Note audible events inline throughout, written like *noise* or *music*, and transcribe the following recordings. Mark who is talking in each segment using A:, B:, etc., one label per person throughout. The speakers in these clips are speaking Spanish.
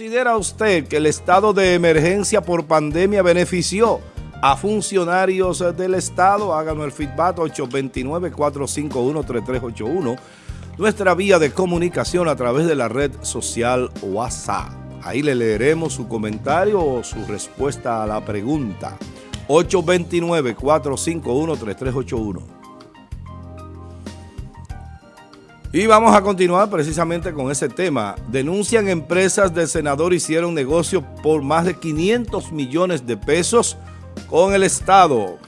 A: ¿Considera usted que el estado de emergencia por pandemia benefició a funcionarios del Estado? Háganos el feedback 829-451-3381, nuestra vía de comunicación a través de la red social WhatsApp. Ahí le leeremos su comentario o su respuesta a la pregunta. 829-451-3381. Y vamos a continuar precisamente con ese tema. Denuncian empresas del senador hicieron negocio por más de 500 millones de pesos con el Estado.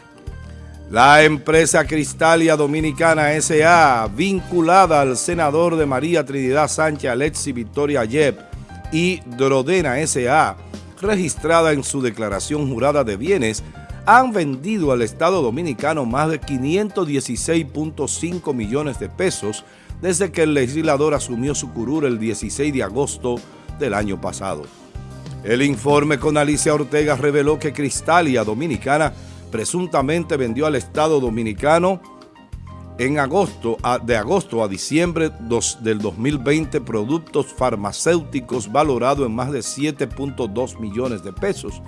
A: La empresa Cristalia Dominicana S.A., vinculada al senador de María Trinidad Sánchez Alexi Victoria Yep y Drodena S.A., registrada en su declaración jurada de bienes, han vendido al Estado Dominicano más de 516.5 millones de pesos desde que el legislador asumió su curul el 16 de agosto del año pasado. El informe con Alicia Ortega reveló que Cristalia Dominicana presuntamente vendió al Estado Dominicano en agosto, de agosto a diciembre del 2020 productos farmacéuticos valorados en más de 7.2 millones de pesos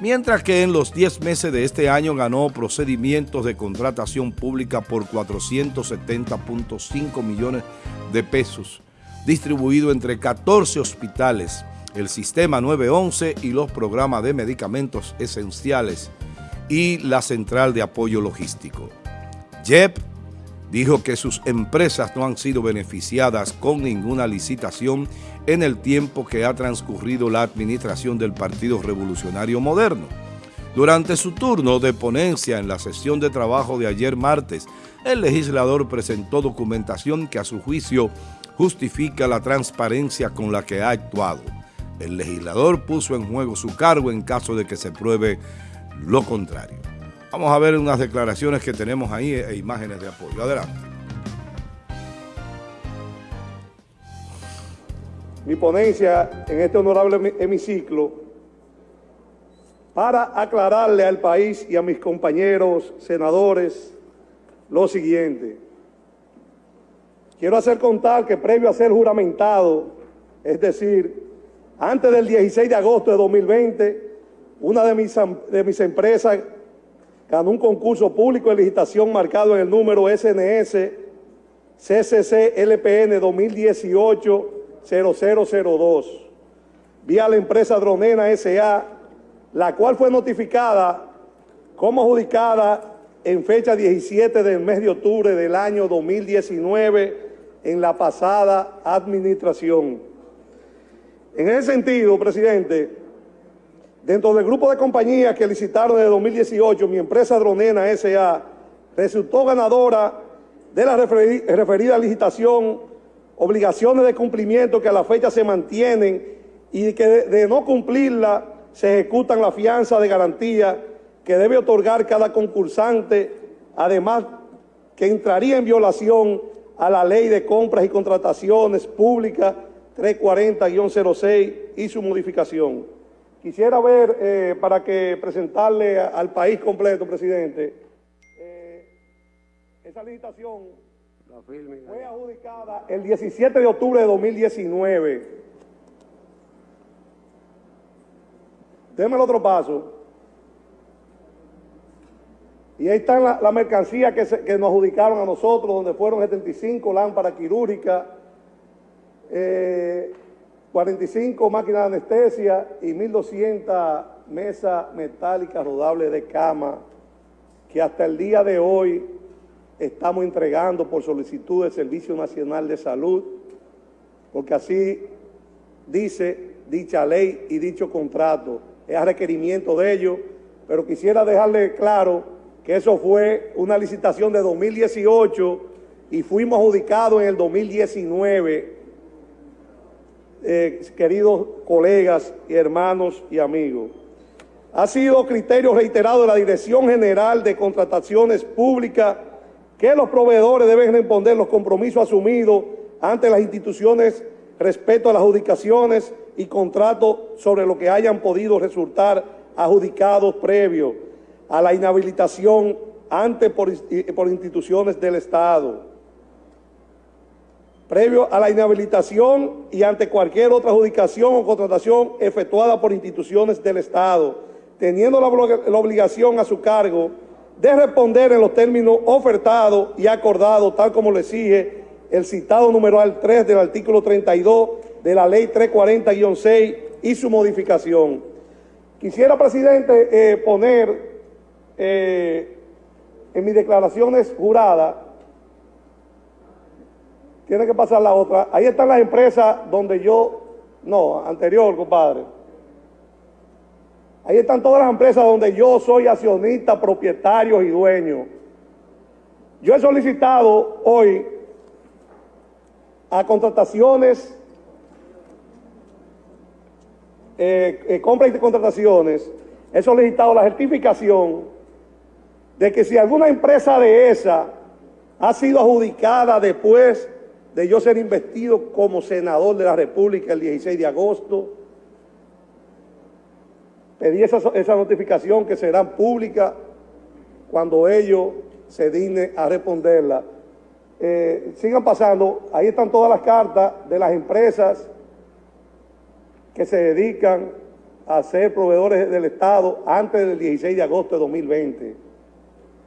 A: mientras que en los 10 meses de este año ganó procedimientos de contratación pública por 470.5 millones de pesos, distribuido entre 14 hospitales, el Sistema 911 y los programas de medicamentos esenciales y la Central de Apoyo Logístico. JEP dijo que sus empresas no han sido beneficiadas con ninguna licitación en el tiempo que ha transcurrido la administración del Partido Revolucionario Moderno. Durante su turno de ponencia en la sesión de trabajo de ayer martes, el legislador presentó documentación que a su juicio justifica la transparencia con la que ha actuado. El legislador puso en juego su cargo en caso de que se pruebe lo contrario. Vamos a ver unas declaraciones que tenemos ahí e imágenes de apoyo. Adelante.
B: Mi ponencia en este honorable hemiciclo para aclararle al país y a mis compañeros senadores lo siguiente. Quiero hacer contar que previo a ser juramentado, es decir, antes del 16 de agosto de 2020, una de mis, de mis empresas ganó un concurso público de licitación marcado en el número SNS CCC LPN 2018-0002, vía la empresa Dronena S.A., la cual fue notificada como adjudicada en fecha 17 del mes de octubre del año 2019 en la pasada administración. En ese sentido, presidente, Dentro del grupo de compañías que licitaron en 2018, mi empresa Dronena S.A. resultó ganadora de la referida licitación, obligaciones de cumplimiento que a la fecha se mantienen y que de, no cumplirla se ejecutan la fianza de garantía que debe otorgar cada concursante, además que entraría en violación a la Ley de Compras y Contrataciones Públicas 340-06 y su modificación. Quisiera ver, eh, para que presentarle al país completo, presidente, eh, esa licitación fue adjudicada el 17 de octubre de 2019. Déme el otro paso. Y ahí están la, mercancía que, que, nos adjudicaron a nosotros, donde fueron 75 lámparas quirúrgicas, eh, 45 máquinas de anestesia y 1.200 mesas metálicas rodables de cama que hasta el día de hoy estamos entregando por solicitud del Servicio Nacional de Salud, porque así dice dicha ley y dicho contrato, es a requerimiento de ellos, pero quisiera dejarle claro que eso fue una licitación de 2018 y fuimos adjudicados en el 2019 eh, queridos colegas y hermanos y amigos. Ha sido criterio reiterado de la Dirección General de Contrataciones Públicas que los proveedores deben responder los compromisos asumidos ante las instituciones respecto a las adjudicaciones y contratos sobre lo que hayan podido resultar adjudicados previos a la inhabilitación ante por instituciones del Estado. Previo a la inhabilitación y ante cualquier otra adjudicación o contratación efectuada por instituciones del Estado, teniendo la, obligación a su cargo de responder en los términos ofertados y acordados, tal como le exige el citado numeral 3 del artículo 32 de la ley 340-6 y su modificación. Quisiera, presidente, eh, poner eh, en mis declaraciones juradas, tiene que pasar la otra, ahí están las empresas donde yo, no, anterior, compadre, ahí están todas las empresas donde yo soy accionista, propietario y dueño. Yo he solicitado hoy a contrataciones eh, eh, compras y contrataciones, he solicitado la certificación de que si alguna empresa de esa ha sido adjudicada después de yo ser investido como senador de la República el 16 de agosto, pedí esa, esa notificación que será pública cuando ellos se dignen a responderla. Eh, sigan pasando, ahí están todas las cartas de las empresas que se dedican a ser proveedores del Estado antes del 16 de agosto de 2020.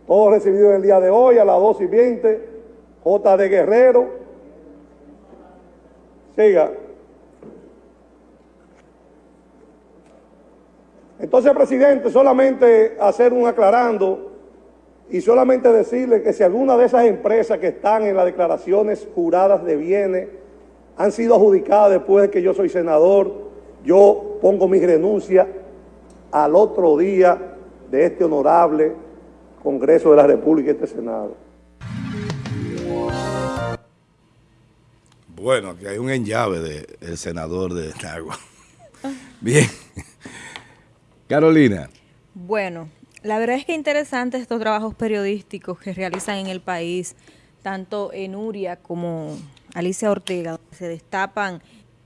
B: Todo recibido en el día de hoy a las 2 y 20, J. de Guerrero. Siga. Entonces, presidente, solamente hacer un aclarando y solamente decirle que si alguna de esas empresas que están en las declaraciones juradas de bienes han sido adjudicadas después de que yo soy senador, yo pongo mi renuncia al otro día de este honorable Congreso de la República y este Senado.
A: Bueno, aquí hay un enllave del senador de Nagua. *laughs* Bien. Carolina.
C: Bueno, la verdad es que interesante estos trabajos periodísticos que realizan en el país, tanto en Uria como Alicia Ortega, se destapan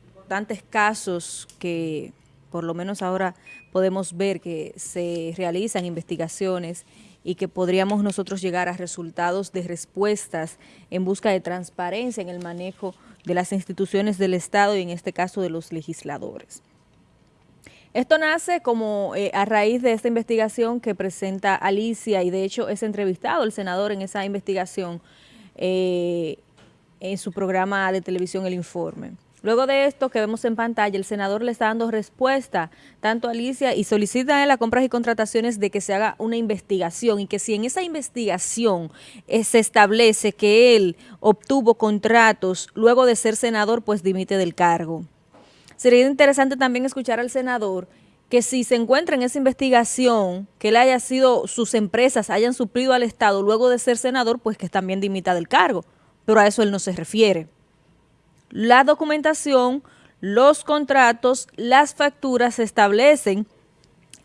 C: importantes casos que por lo menos ahora podemos ver que se realizan investigaciones y que podríamos nosotros llegar a resultados de respuestas en busca de transparencia en el manejo de las instituciones del Estado y en este caso de los legisladores. Esto nace como eh, a raíz de esta investigación que presenta Alicia y de hecho es entrevistado el senador en esa investigación eh, en su programa de televisión El Informe. Luego de esto que vemos en pantalla, el senador le está dando respuesta tanto a Alicia y solicita en las compras y contrataciones de que se haga una investigación y que si en esa investigación eh, se establece que él obtuvo contratos luego de ser senador, pues dimite del cargo. Sería interesante también escuchar al senador que si se encuentra en esa investigación, que él haya sido, sus empresas hayan suplido al Estado luego de ser senador, pues que también dimita del cargo. Pero a eso él no se refiere la documentación, los contratos, las facturas establecen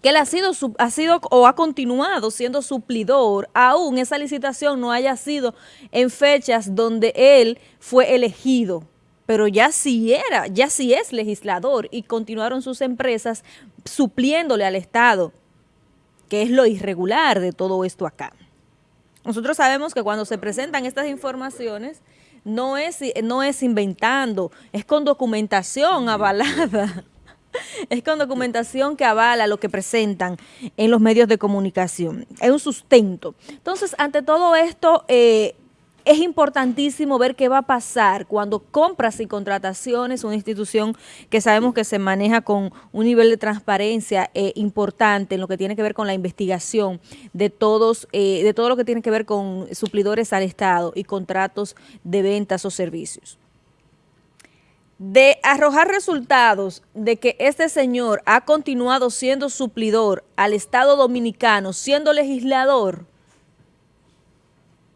C: que él ha sido, ha sido o ha continuado siendo suplidor, aún esa licitación no haya sido en fechas donde él fue elegido, pero ya sí era, ya sí es legislador y continuaron sus empresas supliéndole al Estado, que es lo irregular de todo esto acá. Nosotros sabemos que cuando se presentan estas informaciones, no es, no es inventando, es con documentación avalada. *laughs* Es con documentación que avala lo que presentan en los medios de comunicación. Es un sustento. Entonces, ante todo esto, eh, es importantísimo ver qué va a pasar cuando compras y contrataciones, una institución que sabemos que se maneja con un nivel de transparencia eh, importante en lo que tiene que ver con la investigación de todos, eh, de todo lo que tiene que ver con suplidores al Estado y contratos de ventas o servicios. De arrojar resultados de que este señor ha continuado siendo suplidor al Estado Dominicano, siendo legislador,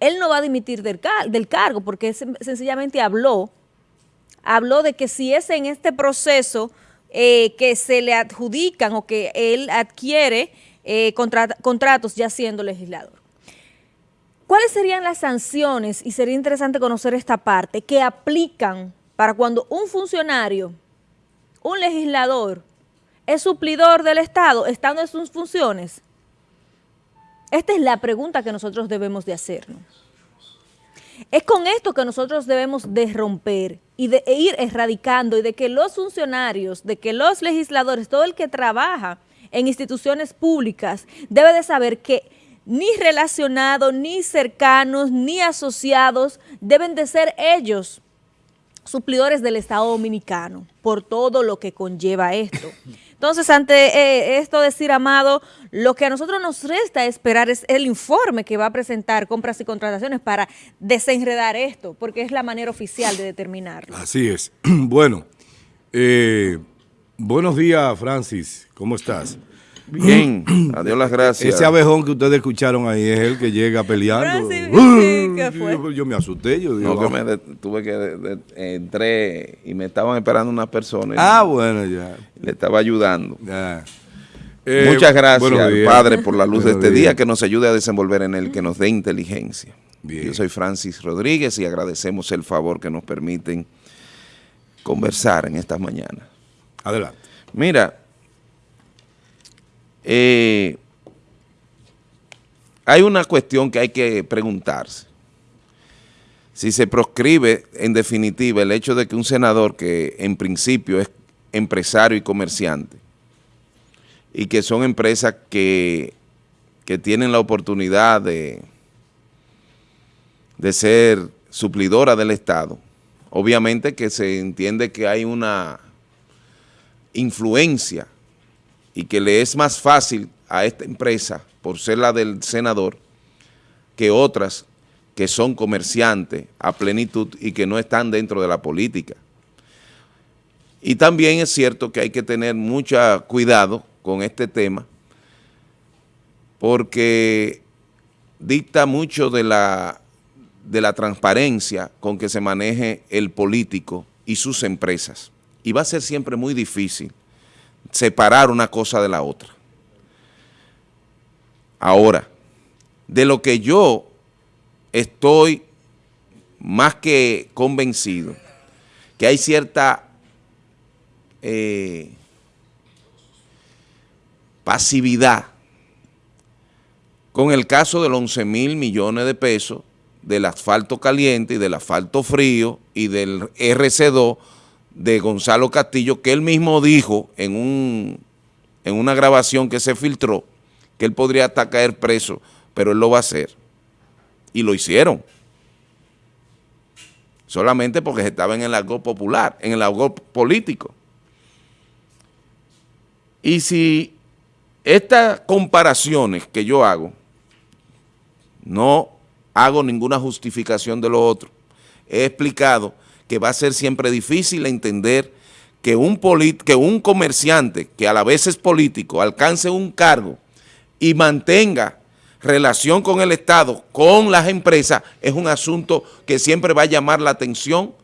C: él no va a dimitir del, cargo porque sencillamente habló, habló de que si es en este proceso eh, que se le adjudican o que él adquiere eh, contratos ya siendo legislador. ¿Cuáles serían las sanciones? Y sería interesante conocer esta parte, que aplican para cuando un funcionario, un legislador, es suplidor del Estado estando en sus funciones. Esta es la pregunta que nosotros debemos de hacernos. Es con esto que nosotros debemos de romper y de e ir erradicando y de que los funcionarios, de que los legisladores, todo el que trabaja en instituciones públicas debe de saber que ni relacionados, ni cercanos, ni asociados deben de ser ellos suplidores del Estado Dominicano por todo lo que conlleva esto. Entonces, ante eh, esto decir, Amado, lo que a nosotros nos resta esperar es el informe que va a presentar compras y contrataciones para desenredar esto, porque es la manera oficial de determinarlo.
A: Así es. *clears throat* Bueno, eh, buenos días, Francis. ¿Cómo estás?
D: Bien, *clears throat* adiós las gracias.
A: Ese abejón que ustedes escucharon ahí es el que llega peleando. *clears throat* Yo me asusté, yo
D: digo. No, que me tuve que, entré y me estaban esperando unas personas.
A: Ah, bueno, ya.
D: Le estaba ayudando. Eh, Muchas gracias, Padre, por la luz de este día, que nos ayude a desenvolver en él, que nos dé inteligencia. Yo soy Francis Rodríguez y agradecemos el favor que nos permiten conversar en estas mañanas.
A: Adelante.
D: Mira, eh, hay una cuestión que hay que preguntarse. Si se proscribe en definitiva el hecho de que un senador que en principio es empresario y comerciante y que son empresas que, que tienen la oportunidad de, de ser suplidora del Estado, obviamente que se entiende que hay una influencia y que le es más fácil a esta empresa, por ser la del senador, que otras que son comerciantes a plenitud y que no están dentro de la política. Y también es cierto que hay que tener mucho cuidado con este tema porque dicta mucho de la, de la transparencia con que se maneje el político y sus empresas. Y va a ser siempre muy difícil separar una cosa de la otra. Ahora, de lo que yo estoy más que convencido, que hay cierta eh, pasividad con el caso de los 11 mil millones de pesos del asfalto caliente y del asfalto frío y del RC2 de Gonzalo Castillo, que él mismo dijo en, un, en una grabación que se filtró, que él podría hasta caer preso, pero él lo va a hacer. Y lo hicieron. Solamente porque estaba en el algo popular, en el algo político. Y si estas comparaciones que yo hago, no hago ninguna justificación de lo otro, he explicado que va a ser siempre difícil entender que un, que un comerciante que a la vez es político alcance un cargo y mantenga relación con el Estado, con las empresas, es un asunto que siempre va a llamar la atención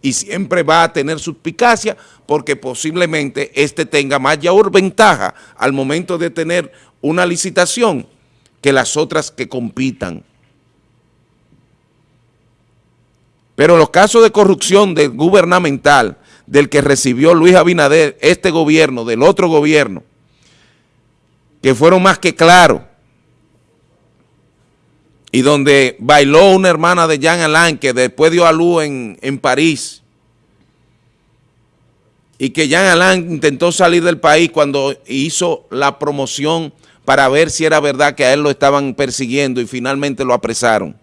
D: y siempre va a tener suspicacia porque posiblemente este tenga mayor ventaja al momento de tener una licitación que las otras que compitan. Pero los casos de corrupción gubernamental del que recibió Luis Abinader, este gobierno, del otro gobierno, que fueron más que claros, y donde bailó una hermana de Jean Alain que después dio a luz en, en París, y que Jean Alain intentó salir del país cuando hizo la promoción para ver si era verdad que a él lo estaban persiguiendo y finalmente lo apresaron.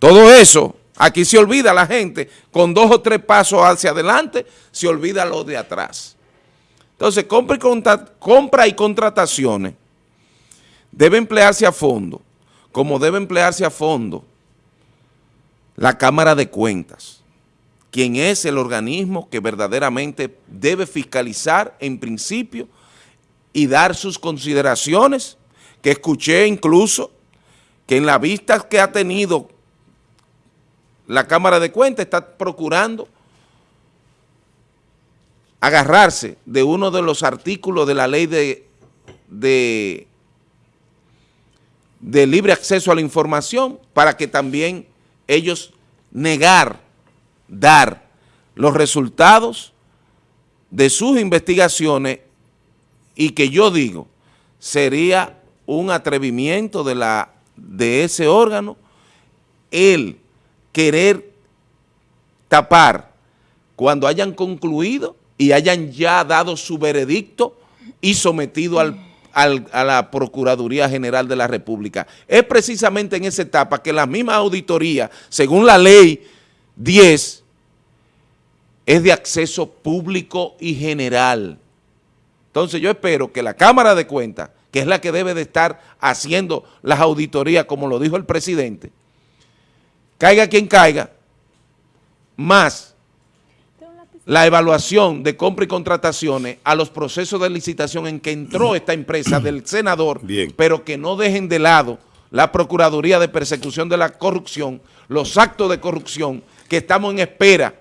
D: Todo eso Aquí se olvida la gente, con dos o tres pasos hacia adelante, se olvida lo de atrás. Entonces, compra y, compra y contrataciones debe emplearse a fondo, como debe emplearse a fondo la Cámara de Cuentas, quien es el organismo que verdaderamente debe fiscalizar en principio y dar sus consideraciones, que escuché incluso que en la vista que ha tenido la Cámara de Cuentas está procurando agarrarse de uno de los artículos de la ley de, de, libre acceso a la información para que también ellos negar, dar los resultados de sus investigaciones y que yo digo sería un atrevimiento de, la, de ese órgano el querer tapar cuando hayan concluido y hayan ya dado su veredicto y sometido al, a la Procuraduría General de la República. Es precisamente en esa etapa que la misma auditoría, según la ley 10, es de acceso público y general. Entonces yo espero que la Cámara de Cuentas, que es la que debe de estar haciendo las auditorías, como lo dijo el presidente, caiga quien caiga, más la evaluación de compra y contrataciones a los procesos de licitación en que entró esta empresa del senador, pero que no dejen de lado la Procuraduría de Persecución de la Corrupción, los actos de corrupción que estamos en espera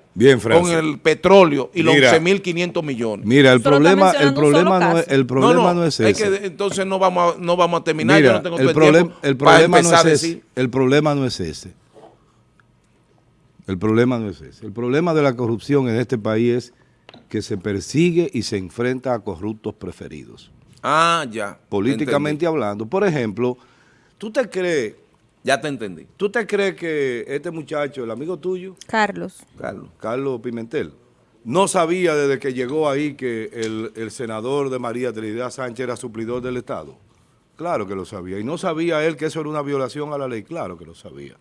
D: con el petróleo y los 11.500 millones.
A: Mira, el problema, el problema, no es, el problema no, es
D: ese. entonces no vamos a, no vamos a terminar,
A: yo no tengo el, problema, el problema no es ese. El problema no es ese. El problema no es ese. El problema de la corrupción en este país es que se persigue y se enfrenta a corruptos preferidos.
D: Ah, ya.
A: Políticamente hablando. Por ejemplo, ¿tú te crees...
D: Ya te entendí.
A: ¿Tú te crees que este muchacho, el amigo tuyo?
C: Carlos.
A: Carlos. Carlos Pimentel. No sabía desde que llegó ahí que el, el senador de María Trinidad Sánchez era suplidor del Estado. Claro que lo sabía. Y no sabía él que eso era una violación a la ley. Claro que lo sabía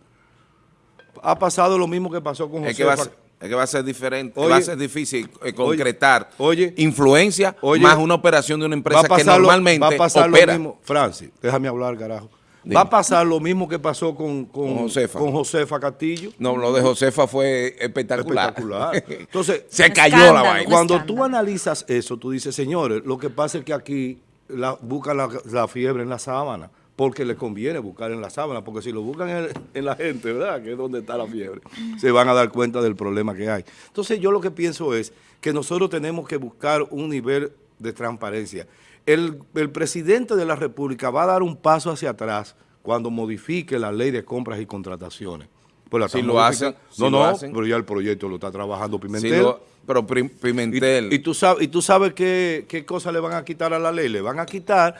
A: ha pasado lo mismo que pasó con José.
D: Es que va a ser, es que va a ser diferente, va a ser difícil eh, concretar oye, influencia más una operación de una empresa que normalmente va a pasar opera.
A: Lo mismo, Francis, déjame hablar, carajo. Va a pasar lo mismo que pasó con, con, Josefa. con, Josefa. Castillo.
D: No, lo de Josefa fue espectacular.
A: Espectacular. *laughs* Entonces,
D: se cayó la vaina.
A: Cuando tú analizas eso, tú dices, señores, lo que pasa es que aquí la, buscan la, la fiebre en la sábana porque les conviene buscar en la sábana, porque si lo buscan en, la gente, ¿verdad?, que es donde está la fiebre, se van a dar cuenta del problema que hay. Entonces yo lo que pienso es que nosotros tenemos que buscar un nivel de transparencia. El, presidente de la República va a dar un paso hacia atrás cuando modifique la ley de compras y contrataciones.
D: Pues si lo hacen,
A: no, no, pero ya el proyecto lo está trabajando Pimentel.
D: pero Pimentel.
A: Y, tú sabes, y tú sabes qué, qué cosa le van a quitar a la ley. Le van a quitar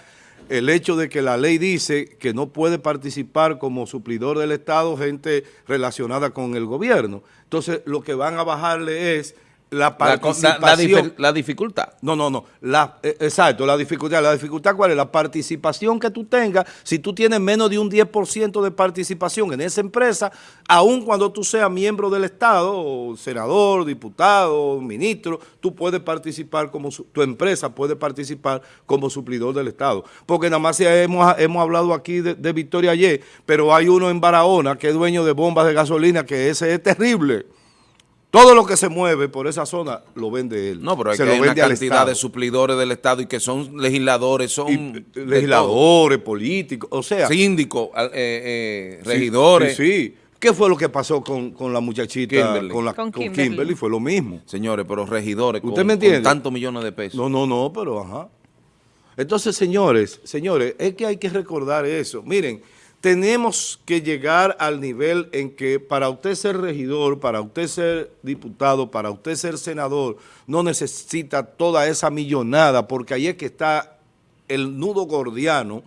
A: el hecho de que la ley dice que no puede participar como suplidor del Estado gente relacionada con el gobierno. Entonces, lo que van a bajarle es la participación.
D: La, dificultad.
A: No, no, no. La, eh, exacto, la dificultad. ¿La dificultad cuál es? La participación que tú tengas. Si tú tienes menos de un 10% de participación en esa empresa, aun cuando tú seas miembro del Estado, senador, diputado, ministro, tú puedes participar como, tu empresa puede participar como suplidor del Estado. Porque nada más hemos, hemos hablado aquí de, de Victoria ayer, pero hay uno en Barahona que es dueño de bombas de gasolina, que ese es terrible. Todo lo que se mueve por esa zona lo vende él.
D: No, pero hay, que hay una cantidad de suplidores del Estado y que son legisladores, son...
A: Legisladores, políticos, o sea...
D: Síndicos, eh, eh, regidores.
A: Sí, sí, ¿Qué fue lo que pasó con, la muchachita, con, la, con, Kimberly. Fue lo mismo.
D: Señores, pero regidores
A: ¿Usted con, me entiende?
D: tantos millones de pesos.
A: No, no, no, pero ajá. Entonces, señores, señores, es que hay que recordar eso. Miren, tenemos que llegar al nivel en que para usted ser regidor, para usted ser diputado, para usted ser senador, no necesita toda esa millonada, porque ahí es que está el nudo gordiano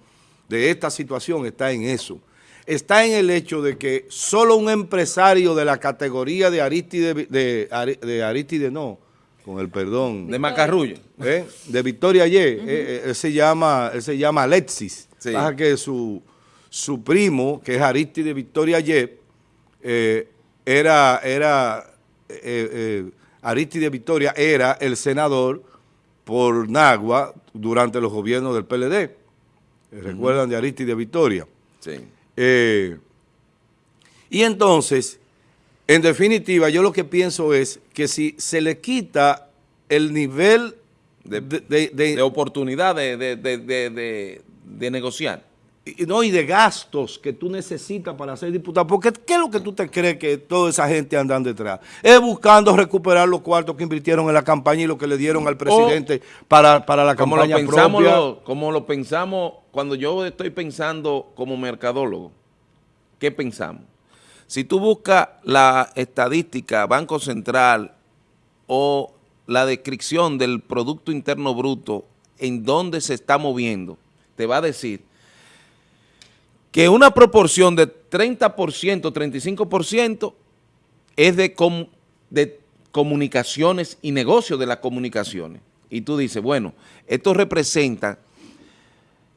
A: de esta situación, está en eso. Está en el hecho de que solo un empresario de la categoría de Aristide, de, Aristide no, con el perdón.
D: De Macarrullo.
A: ¿eh? De Victoria Ye, eh, eh, él, se llama, él se llama Alexis. Sí. que su su primo, que es Aristide Victoria Yep, eh, era, era eh, eh, Aristide Victoria era el senador por Nagua durante los gobiernos del PLD. ¿Recuerdan de Aristide Victoria?
D: Sí.
A: y entonces, en definitiva, yo lo que pienso es que si se le quita el nivel
D: de, de oportunidad de negociar,
A: y, no, y de gastos que tú necesitas para ser diputado. Porque ¿qué es lo que tú te crees que toda esa gente andan detrás? Es buscando recuperar los cuartos que invirtieron en la campaña y lo que le dieron al presidente para, para, la campaña
D: lo pensamos propia. como lo pensamos, cuando yo estoy pensando como mercadólogo, ¿qué pensamos? Si tú buscas la estadística, Banco Central o la descripción del Producto Interno Bruto, en dónde se está moviendo, te va a decir que una proporción de 30%, 35% es de, de comunicaciones y negocios de las comunicaciones. Y tú dices, bueno, esto representa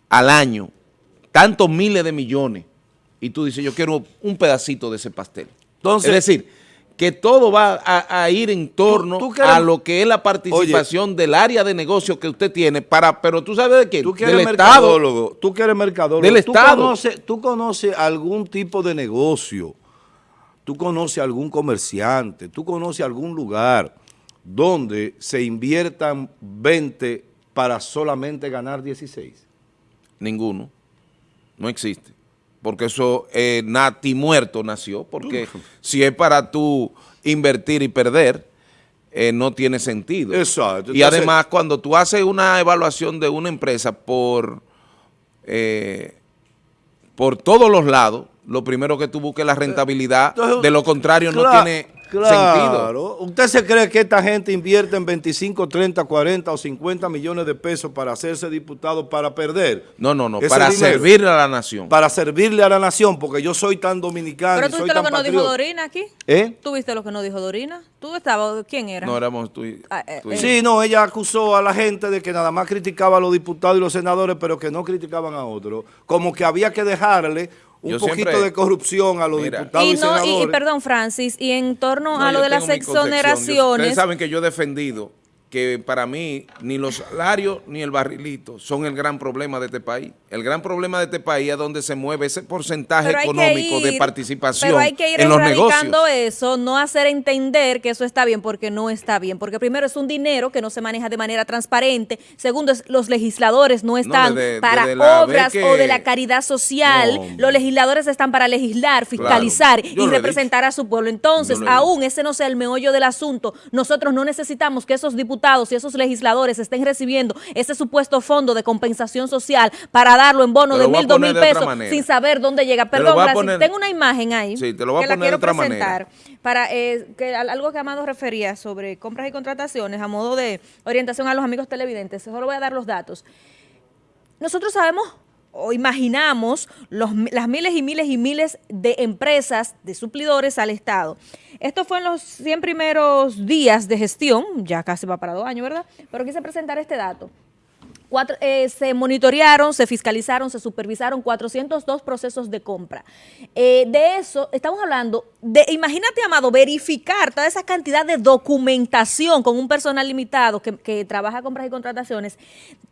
D: al año tantos miles de millones. Y tú dices, yo quiero un pedacito de ese pastel. Entonces, es decir, que todo va a, ir en torno a lo que es la participación del área de negocio que usted tiene, para, pero tú sabes de quién,
A: tú del Estado. Tú que eres mercadólogo.
D: Del ¿Tú Estado.
A: Conoces, tú conoces algún tipo de negocio, tú conoces algún comerciante, tú conoces algún lugar donde se inviertan 20 para solamente ganar 16.
D: Ninguno. No existe porque eso eh, nati muerto nació, porque si es para tú invertir y perder, eh, no tiene sentido.
A: Exacto.
D: y además, cuando tú haces una evaluación de una empresa por, eh, por todos los lados, lo primero que tú busques es la rentabilidad, de lo contrario no tiene Claro.
A: ¿Usted se cree que esta gente invierte en 25, 30, 40 o 50 millones de pesos para hacerse diputado para perder?
D: No, no, no, para servirle a la nación.
A: Para servirle a la nación, porque yo soy tan dominicano
C: ¿Pero tú
A: viste
C: lo que nos dijo Dorina aquí?
A: ¿Eh?
C: ¿Tú viste lo que nos dijo Dorina? ¿Tú estabas? ¿Quién era?
D: No, éramos tú y,
A: ah, eh, Sí, no, ella acusó a la gente de que nada más criticaba a los diputados y los senadores, pero que no criticaban a otros. Como que había que dejarle un poquito de corrupción a los diputados y, no,
C: Y, perdón, Francis, y en torno a lo de las exoneraciones...
D: ustedes saben que yo he defendido que para mí ni los salarios ni el barrilito son el gran problema de este país. El gran problema de este país es donde se mueve ese porcentaje económico de participación pero hay que ir en los negocios.
C: eso, no hacer entender que eso está bien porque no está bien. Porque primero es un dinero que no se maneja de manera transparente. Segundo, es, los legisladores no están para obras o de la caridad social. los legisladores están para legislar, fiscalizar y representar a su pueblo. Entonces, aún ese no sea el meollo del asunto, nosotros no necesitamos que esos diputados y esos legisladores estén recibiendo ese supuesto fondo de compensación social para darlo en bono de mil, dos mil pesos sin saber dónde llega. Perdón, tengo una imagen ahí
D: que la quiero presentar
C: para eh, que, algo que Amado refería sobre compras y contrataciones a modo de orientación a los amigos televidentes. Solo voy a dar los datos. Nosotros sabemos o imaginamos los, las miles y miles y miles de empresas, de suplidores al Estado. Esto fue en los 100 primeros días de gestión, ya casi va para dos años, ¿verdad? Pero quise presentar este dato. Eh, se monitorearon, se fiscalizaron, se supervisaron 402 procesos de compra. Eh, de eso, estamos hablando de, imagínate, Amado, verificar toda esa cantidad de documentación con un personal limitado que, que trabaja compras y contrataciones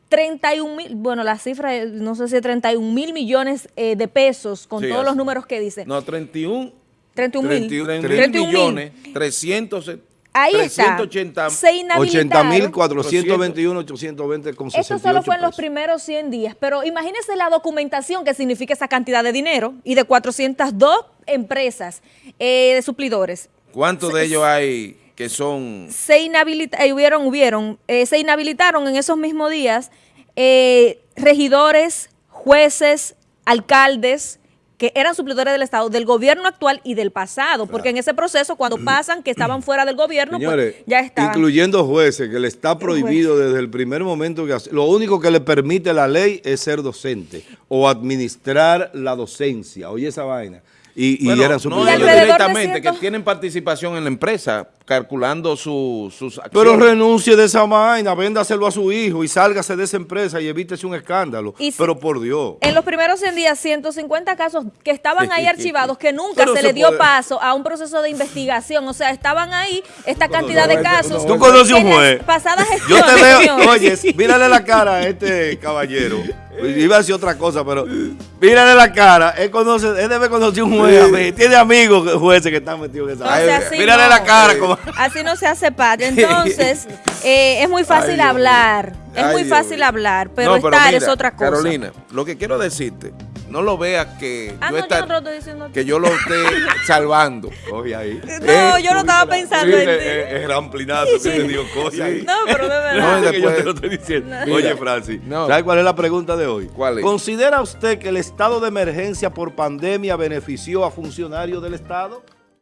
C: 31 mil, bueno, la cifra, no sé si 31 mil millones eh, de pesos con todos los números que dice.
D: No, 31.
C: 31 mil.
D: 31 millones, 300.
C: Ahí 380, está. Se inhabilitaron.
A: 80 mil 421, 820 con
C: Esto solo fue en los primeros 100 días, pero imagínese la documentación que significa esa cantidad de dinero y de 402 empresas eh, de suplidores.
D: ¿Cuántos de ellos hay que son...
C: Se inhabilitaron, eh, hubieron, hubieron, eh, se inhabilitaron en esos mismos días eh, regidores, jueces, alcaldes, que eran suplidores del Estado, del gobierno actual y del pasado, porque en ese proceso, cuando pasan que estaban fuera del gobierno, pues, ya estaban.
A: Incluyendo jueces, que le está prohibido desde el primer momento que hace, lo único que le permite la ley es ser docente o administrar la docencia, oye esa vaina. Y, y eran
D: no, directamente, que tienen participación en la empresa, calculando sus acciones.
A: Pero renuncie de esa vaina, véndaselo a su hijo y sálgase de esa empresa y evítese un escándalo. Pero por Dios.
C: En los primeros 100 días, 150 casos que estaban ahí archivados, que nunca se, le dio paso a un proceso de investigación. O sea, estaban ahí esta cantidad de casos.
A: Tú conoces un juez.
C: Pasadas
A: Yo te veo, oye, mírale la cara a este caballero. Iba a decir otra cosa, pero mírale la cara. Él conoce, él debe conocer un juez. Tiene amigos jueces que están metidos en esa. mírale la cara. Como...
C: Así no se hace paz. Entonces, eh, es muy fácil hablar. Es muy fácil hablar, pero, estar es otra cosa.
D: Carolina, lo que quiero decirte no lo veas que,
C: ah,
D: yo,
C: no,
D: que yo lo esté *laughs* salvando.
A: Oye ahí.
C: No, eh, yo no estaba pensando en ti.
A: Es ramplinazo que te digo cosas ahí.
C: No, pero de *laughs* verdad.
A: No, que yo te lo estoy diciendo. Oye, Francis, ¿sabes cuál es la pregunta de
D: ¿Cuál es?
A: ¿Considera usted que el estado de emergencia por pandemia benefició a funcionarios del Estado?